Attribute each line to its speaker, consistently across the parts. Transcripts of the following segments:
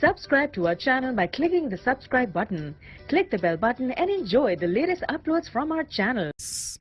Speaker 1: Subscribe to our channel by clicking the subscribe button. Click the bell button and enjoy the latest uploads from our channel.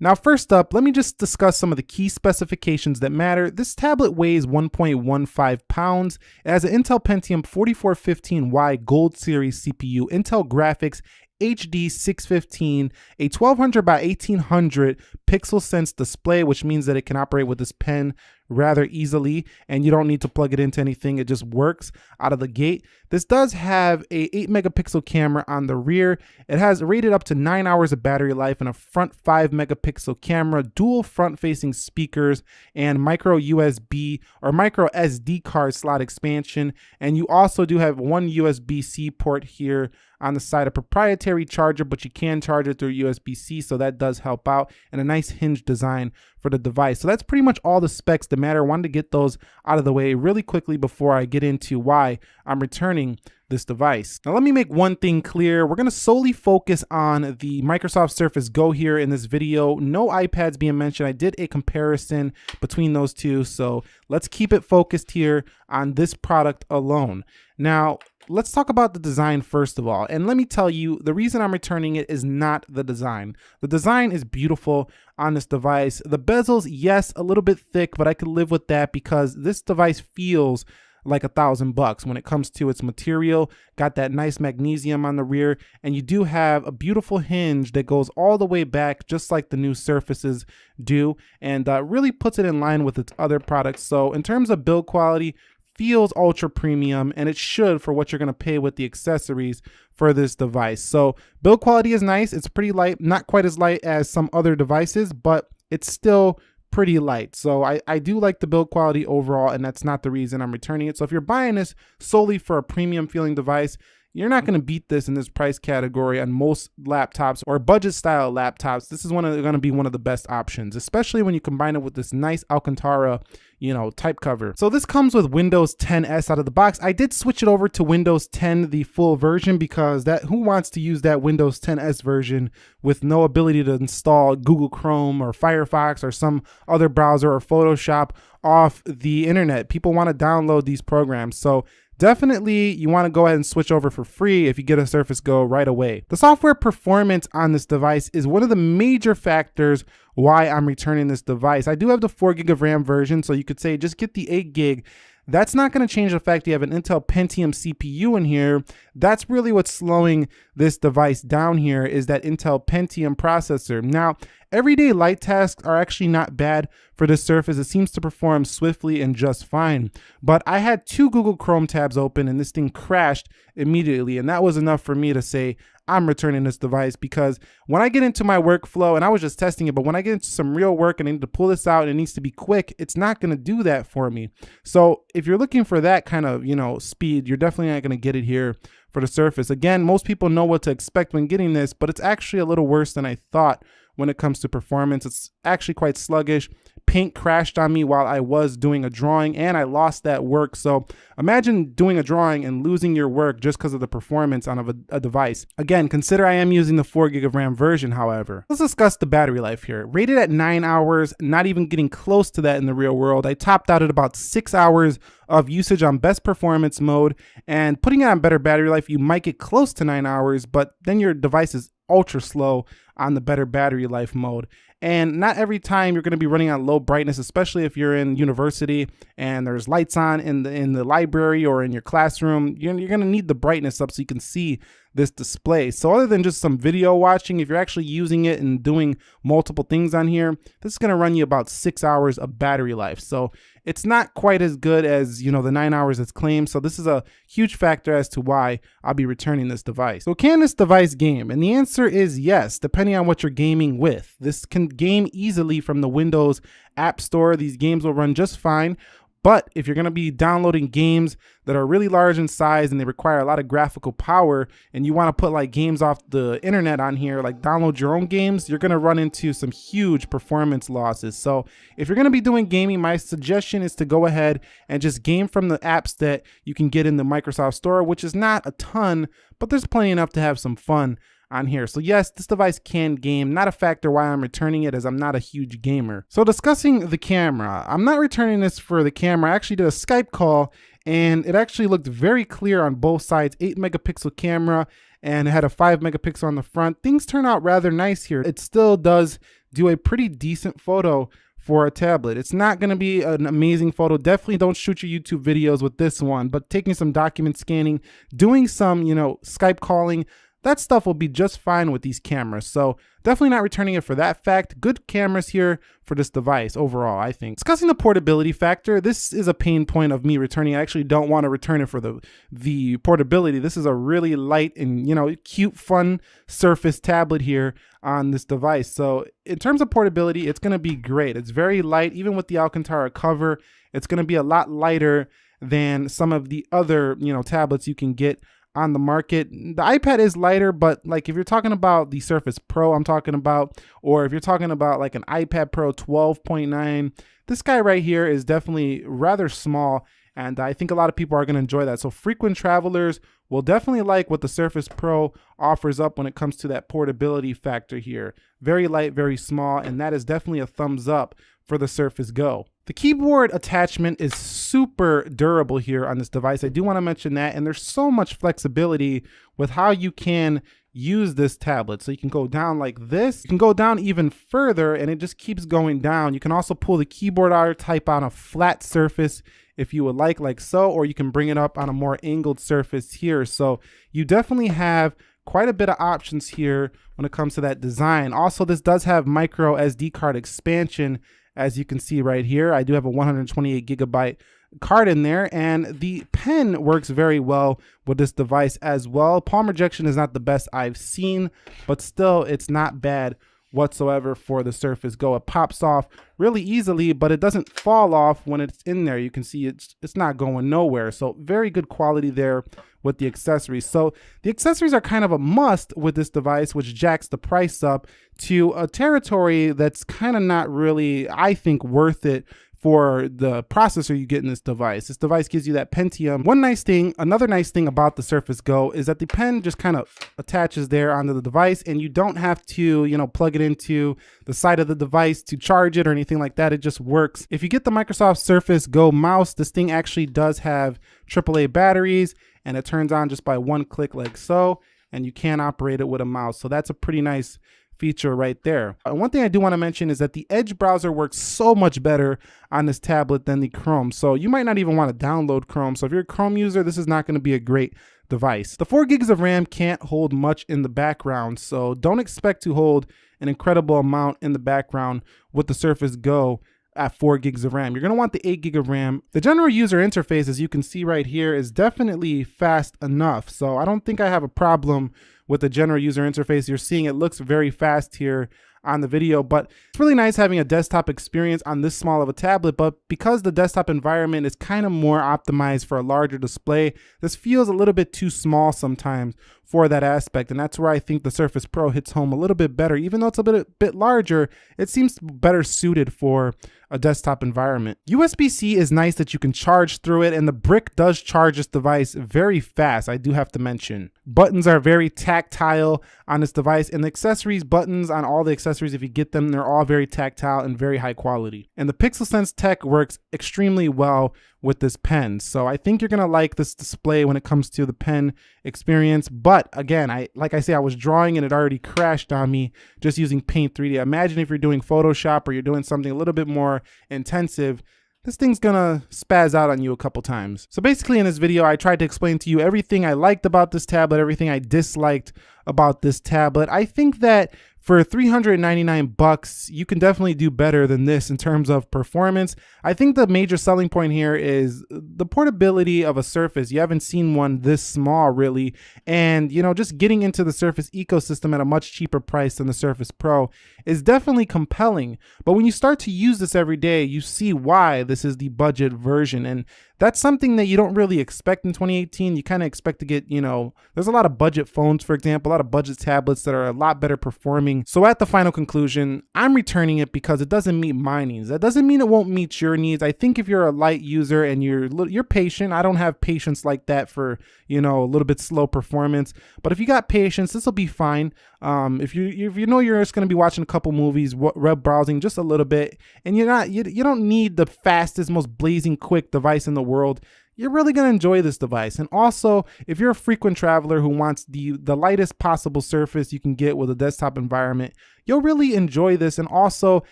Speaker 2: Now first up, let me just discuss some of the key specifications that matter. This tablet weighs 1.15 pounds. It has an Intel Pentium 4415Y Gold Series CPU, Intel Graphics HD 615, a 1200 by 1800 pixel sense display, which means that it can operate with this pen rather easily and you don't need to plug it into anything. It just works out of the gate. This does have a 8 megapixel camera on the rear. It has rated up to 9 hours of battery life and a front 5 megapixel camera, dual front facing speakers and micro USB or micro SD card slot expansion. And you also do have one USB-C port here on the side, a proprietary charger, but you can charge it through USB-C, so that does help out, and a nice hinge design for the device. So that's pretty much all the specs that matter. I wanted to get those out of the way really quickly before I get into why I'm returning this device. Now let me make one thing clear. We're gonna solely focus on the Microsoft Surface Go here in this video. No iPads being mentioned. I did a comparison between those two. So let's keep it focused here on this product alone. Now, let's talk about the design first of all. And let me tell you, the reason I'm returning it is not the design. The design is beautiful on this device. The bezels, yes, a little bit thick, but I could live with that because this device feels like a thousand bucks when it comes to its material. Got that nice magnesium on the rear, and you do have a beautiful hinge that goes all the way back, just like the new Surfaces do, and uh, really puts it in line with its other products. So in terms of build quality, feels ultra premium and it should for what you're going to pay with the accessories for this device. So build quality is nice. It's pretty light, not quite as light as some other devices, but it's still pretty light. So I, I do like the build quality overall, and that's not the reason I'm returning it. So if you're buying this solely for a premium feeling device, you're not going to beat this in this price category on most laptops or budget style laptops. This is one of going to be one of the best options, especially when you combine it with this nice Alcantara, you know, type cover. So this comes with Windows 10 S out of the box. I did switch it over to Windows 10, the full version, because that who wants to use that Windows 10 S version with no ability to install Google Chrome or Firefox or some other browser or Photoshop off the internet. People want to download these programs. So Definitely, you want to go ahead and switch over for free if you get a Surface Go right away. The software performance on this device is one of the major factors why I'm returning this device. I do have the 4 gig of RAM version, so you could say just get the 8 gig that's not going to change the fact you have an Intel Pentium CPU in here. That's really what's slowing this device down here is that Intel Pentium processor. Now, everyday light tasks are actually not bad for this Surface. It seems to perform swiftly and just fine. But I had two Google Chrome tabs open and this thing crashed immediately. And that was enough for me to say, I'm returning this device because when I get into my workflow, and I was just testing it, but when I get into some real work and I need to pull this out and it needs to be quick, it's not going to do that for me. So if you're looking for that kind of, you know, speed, you're definitely not going to get it here for the Surface. Again, most people know what to expect when getting this, but it's actually a little worse than I thought when it comes to performance. It's actually quite sluggish. Paint crashed on me while I was doing a drawing and I lost that work. So imagine doing a drawing and losing your work just because of the performance on a, a, device. Again, consider I am using the 4 gig of RAM version, however. Let's discuss the battery life here. Rated at 9 hours, not even getting close to that in the real world. I topped out at about 6 hours of usage on best performance mode and putting it on better battery life, you might get close to 9 hours, but then your device is ultra slow on the better battery life mode. And not every time you're going to be running on low brightness, especially if you're in university and there's lights on in the in the library or in your classroom. You're, you're going to need the brightness up so you can see this display. So other than just some video watching, if you're actually using it and doing multiple things on here, this is going to run you about six hours of battery life. So it's not quite as good as, you know, the nine hours it's claimed. So this is a huge factor as to why I'll be returning this device. So can this device game? And the answer is yes, depending on what you're gaming with. This can game easily from the Windows App Store. These games will run just fine. But if you're going to be downloading games that are really large in size and they require a lot of graphical power and you want to put like games off the internet on here, like download your own games, you're going to run into some huge performance losses. So if you're going to be doing gaming, my suggestion is to go ahead and just game from the apps that you can get in the Microsoft Store, which is not a ton, but there's plenty enough to have some fun on here. So yes, this device can game, not a factor why I'm returning it as I'm not a huge gamer. So discussing the camera, I'm not returning this for the camera. I actually did a Skype call and it actually looked very clear on both sides, 8 megapixel camera and it had a 5 megapixel on the front. Things turn out rather nice here. It still does do a pretty decent photo for a tablet. It's not going to be an amazing photo. Definitely don't shoot your YouTube videos with this one, but taking some document scanning, doing some, you know, Skype calling, that stuff will be just fine with these cameras. So definitely not returning it for that fact. Good cameras here for this device overall, I think. Discussing the portability factor, this is a pain point of me returning. I actually don't want to return it for the, the portability. This is a really light and, you know, cute, fun Surface tablet here on this device. So in terms of portability, it's going to be great. It's very light, even with the Alcantara cover. It's going to be a lot lighter than some of the other, you know, tablets you can get on the market. The iPad is lighter, but like if you're talking about the Surface Pro, I'm talking about, or if you're talking about like an iPad Pro 12.9, this guy right here is definitely rather small. And I think a lot of people are going to enjoy that. So frequent travelers will definitely like what the Surface Pro offers up when it comes to that portability factor here. Very light, very small, and that is definitely a thumbs up for the Surface Go. The keyboard attachment is super durable here on this device. I do want to mention that, and there's so much flexibility with how you can use this tablet. So you can go down like this. You can go down even further and it just keeps going down. You can also pull the keyboard out, type on a flat surface if you would like, like so, or you can bring it up on a more angled surface here. So you definitely have quite a bit of options here when it comes to that design. Also, this does have micro SD card expansion as you can see right here. I do have a 128 gigabyte card in there and the pen works very well with this device as well. Palm rejection is not the best I've seen, but still it's not bad whatsoever for the Surface Go. It pops off really easily, but it doesn't fall off when it's in there. You can see it's it's not going nowhere. So very good quality there with the accessories. So the accessories are kind of a must with this device, which jacks the price up to a territory that's kind of not really, I think, worth it for the processor you get in this device. This device gives you that Pentium. One nice thing, another nice thing about the Surface Go is that the pen just kind of attaches there onto the device and you don't have to, you know, plug it into the side of the device to charge it or anything like that. It just works. If you get the Microsoft Surface Go mouse, this thing actually does have AAA batteries and it turns on just by one click like so and you can operate it with a mouse. So that's a pretty nice feature right there. Uh, one thing I do want to mention is that the Edge browser works so much better on this tablet than the Chrome. So you might not even want to download Chrome. So if you're a Chrome user, this is not going to be a great device. The 4 gigs of RAM can't hold much in the background, so don't expect to hold an incredible amount in the background with the Surface Go at 4 gigs of RAM. You're going to want the 8 gig of RAM. The general user interface, as you can see right here, is definitely fast enough. So I don't think I have a problem with the general user interface. You're seeing it looks very fast here on the video, but it's really nice having a desktop experience on this small of a tablet, but because the desktop environment is kind of more optimized for a larger display, this feels a little bit too small sometimes for that aspect, and that's where I think the Surface Pro hits home a little bit better. Even though it's a bit, a bit larger, it seems better suited for a desktop environment. USB-C is nice that you can charge through it, and the brick does charge this device very fast, I do have to mention. Buttons are very tactile on this device, and the accessories buttons on all the accessories, if you get them, they're all very tactile and very high quality. And the PixelSense tech works extremely well with this pen. So I think you're gonna like this display when it comes to the pen experience. But again, I like I say, I was drawing and it already crashed on me just using Paint 3D. Imagine if you're doing Photoshop or you're doing something a little bit more intensive, this thing's gonna spaz out on you a couple times. So basically in this video, I tried to explain to you everything I liked about this tablet, everything I disliked about this tablet. I think that for 399 bucks, you can definitely do better than this in terms of performance. I think the major selling point here is the portability of a Surface. You haven't seen one this small really. And, you know, just getting into the Surface ecosystem at a much cheaper price than the Surface Pro is definitely compelling. But when you start to use this every day, you see why this is the budget version. And That's something that you don't really expect in 2018. You kind of expect to get, you know, there's a lot of budget phones, for example, a lot of budget tablets that are a lot better performing. So at the final conclusion, I'm returning it because it doesn't meet my needs. That doesn't mean it won't meet your needs. I think if you're a light user and you're you're patient, I don't have patience like that for, you know, a little bit slow performance. But if you got patience, this will be fine. Um, if you if you know you're just going to be watching a couple movies, web browsing just a little bit, and you're not you, you don't need the fastest, most blazing quick device in the world you're really going to enjoy this device. And also, if you're a frequent traveler who wants the, the lightest possible surface you can get with a desktop environment, you'll really enjoy this and also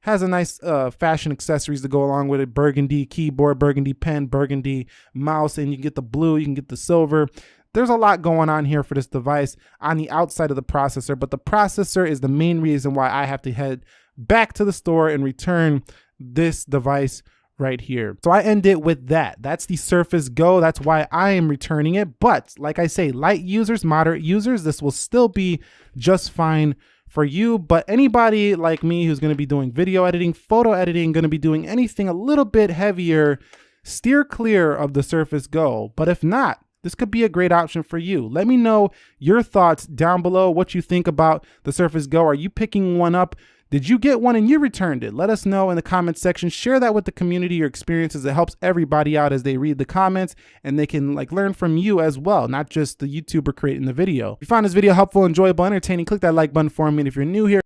Speaker 2: has a nice uh, fashion accessories to go along with it. Burgundy keyboard, burgundy pen, burgundy mouse, and you can get the blue, you can get the silver. There's a lot going on here for this device on the outside of the processor, but the processor is the main reason why I have to head back to the store and return this device right here. So I end it with that. That's the Surface Go. That's why I am returning it. But like I say, light users, moderate users, this will still be just fine for you. But anybody like me who's going to be doing video editing, photo editing, going to be doing anything a little bit heavier, steer clear of the Surface Go. But if not, this could be a great option for you. Let me know your thoughts down below, what you think about the Surface Go. Are you picking one up? Did you get one and you returned it? Let us know in the comments section. Share that with the community, your experiences. It helps everybody out as they read the comments and they can like learn from you as well, not just the YouTuber creating the video. If you found this video helpful, enjoyable, entertaining, click that like button for me. And if you're new here,